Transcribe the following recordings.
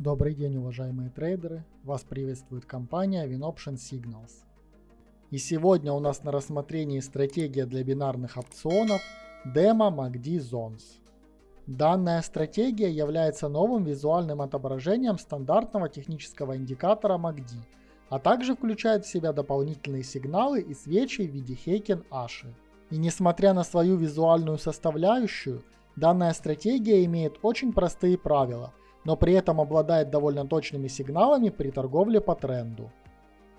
Добрый день, уважаемые трейдеры! Вас приветствует компания WinOption Signals. И сегодня у нас на рассмотрении стратегия для бинарных опционов Demo MACD Zones. Данная стратегия является новым визуальным отображением стандартного технического индикатора MACD, а также включает в себя дополнительные сигналы и свечи в виде Heiken Ashi. И несмотря на свою визуальную составляющую, данная стратегия имеет очень простые правила – но при этом обладает довольно точными сигналами при торговле по тренду.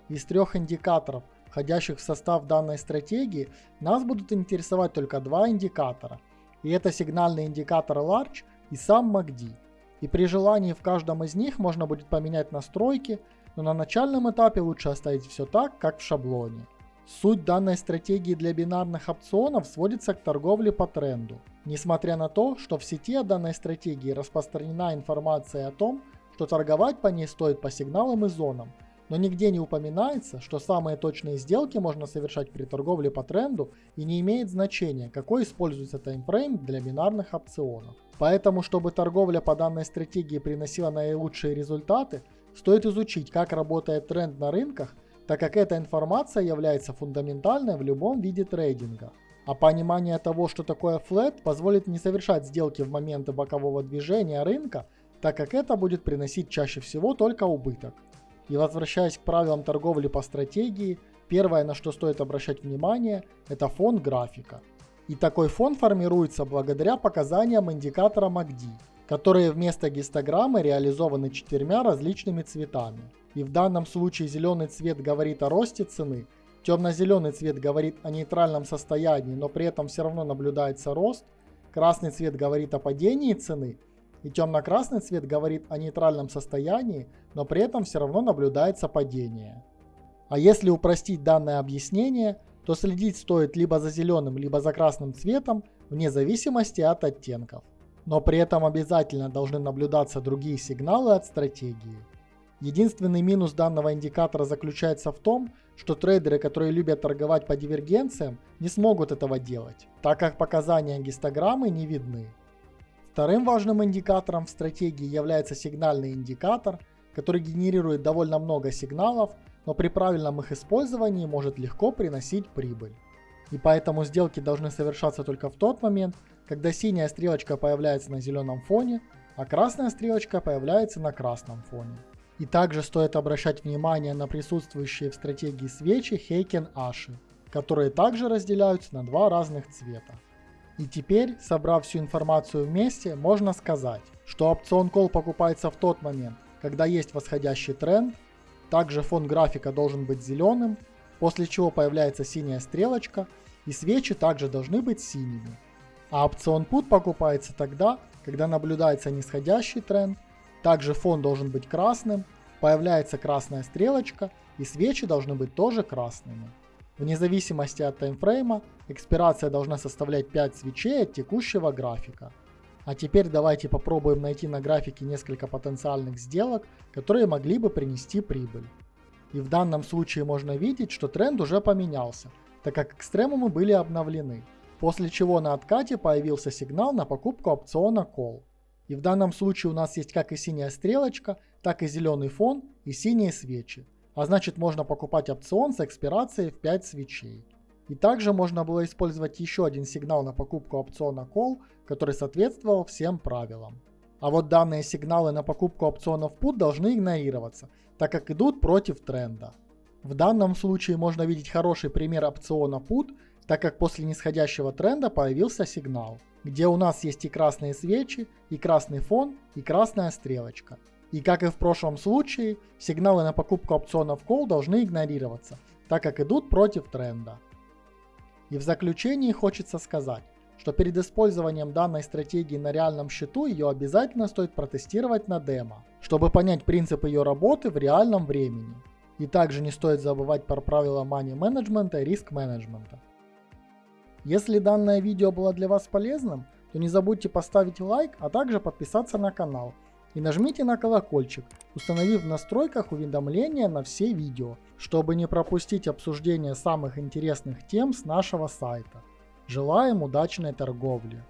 Из трех индикаторов, входящих в состав данной стратегии, нас будут интересовать только два индикатора. И это сигнальный индикатор Large и сам MACD. И при желании в каждом из них можно будет поменять настройки, но на начальном этапе лучше оставить все так, как в шаблоне. Суть данной стратегии для бинарных опционов сводится к торговле по тренду. Несмотря на то, что в сети о данной стратегии распространена информация о том, что торговать по ней стоит по сигналам и зонам, но нигде не упоминается, что самые точные сделки можно совершать при торговле по тренду и не имеет значения, какой используется таймфрейм для бинарных опционов. Поэтому, чтобы торговля по данной стратегии приносила наилучшие результаты, стоит изучить, как работает тренд на рынках так как эта информация является фундаментальной в любом виде трейдинга. А понимание того, что такое флет, позволит не совершать сделки в моменты бокового движения рынка, так как это будет приносить чаще всего только убыток. И возвращаясь к правилам торговли по стратегии, первое, на что стоит обращать внимание, это фон графика. И такой фон формируется благодаря показаниям индикатора MACD, которые вместо гистограммы реализованы четырьмя различными цветами. И в данном случае зеленый цвет говорит о росте цены, темно-зеленый цвет говорит о нейтральном состоянии, но при этом все равно наблюдается рост, красный цвет говорит о падении цены, и темно-красный цвет говорит о нейтральном состоянии, но при этом все равно наблюдается падение. А если упростить данное объяснение, то следить стоит либо за зеленым, либо за красным цветом, вне зависимости от оттенков. Но при этом обязательно должны наблюдаться другие сигналы от стратегии. Единственный минус данного индикатора заключается в том, что трейдеры, которые любят торговать по дивергенциям, не смогут этого делать, так как показания гистограммы не видны. Вторым важным индикатором в стратегии является сигнальный индикатор, который генерирует довольно много сигналов, но при правильном их использовании может легко приносить прибыль. И поэтому сделки должны совершаться только в тот момент, когда синяя стрелочка появляется на зеленом фоне, а красная стрелочка появляется на красном фоне. И также стоит обращать внимание на присутствующие в стратегии свечи Heiken Ashi, которые также разделяются на два разных цвета. И теперь, собрав всю информацию вместе, можно сказать, что опцион Call покупается в тот момент, когда есть восходящий тренд, также фон графика должен быть зеленым, после чего появляется синяя стрелочка, и свечи также должны быть синими. А опцион Put покупается тогда, когда наблюдается нисходящий тренд, также фон должен быть красным, появляется красная стрелочка и свечи должны быть тоже красными. Вне зависимости от таймфрейма, экспирация должна составлять 5 свечей от текущего графика. А теперь давайте попробуем найти на графике несколько потенциальных сделок, которые могли бы принести прибыль. И в данном случае можно видеть, что тренд уже поменялся, так как экстремумы были обновлены. После чего на откате появился сигнал на покупку опциона Call. И в данном случае у нас есть как и синяя стрелочка, так и зеленый фон и синие свечи. А значит можно покупать опцион с экспирацией в 5 свечей. И также можно было использовать еще один сигнал на покупку опциона Call, который соответствовал всем правилам. А вот данные сигналы на покупку опционов Put должны игнорироваться, так как идут против тренда. В данном случае можно видеть хороший пример опциона Put, так как после нисходящего тренда появился сигнал где у нас есть и красные свечи, и красный фон, и красная стрелочка. И как и в прошлом случае, сигналы на покупку опционов Call должны игнорироваться, так как идут против тренда. И в заключении хочется сказать, что перед использованием данной стратегии на реальном счету ее обязательно стоит протестировать на демо, чтобы понять принцип ее работы в реальном времени. И также не стоит забывать про правила money менеджмента и риск менеджмента. Если данное видео было для вас полезным, то не забудьте поставить лайк, а также подписаться на канал. И нажмите на колокольчик, установив в настройках уведомления на все видео, чтобы не пропустить обсуждение самых интересных тем с нашего сайта. Желаем удачной торговли!